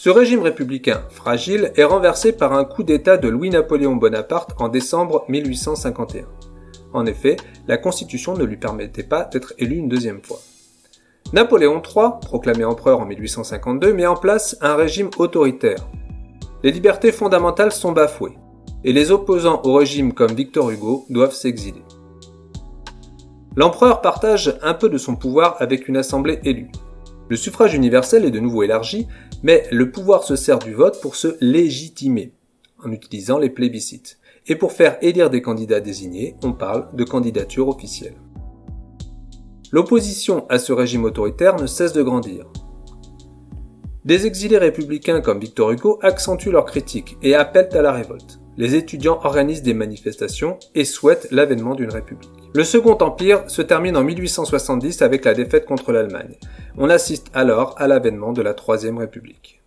Ce régime républicain fragile est renversé par un coup d'État de Louis-Napoléon Bonaparte en décembre 1851. En effet, la constitution ne lui permettait pas d'être élu une deuxième fois. Napoléon III, proclamé empereur en 1852, met en place un régime autoritaire. Les libertés fondamentales sont bafouées, et les opposants au régime comme Victor Hugo doivent s'exiler. L'empereur partage un peu de son pouvoir avec une assemblée élue. Le suffrage universel est de nouveau élargi, mais le pouvoir se sert du vote pour se légitimer, en utilisant les plébiscites. Et pour faire élire des candidats désignés, on parle de candidature officielle. L'opposition à ce régime autoritaire ne cesse de grandir. Des exilés républicains comme Victor Hugo accentuent leurs critiques et appellent à la révolte. Les étudiants organisent des manifestations et souhaitent l'avènement d'une république. Le Second Empire se termine en 1870 avec la défaite contre l'Allemagne. On assiste alors à l'avènement de la Troisième République.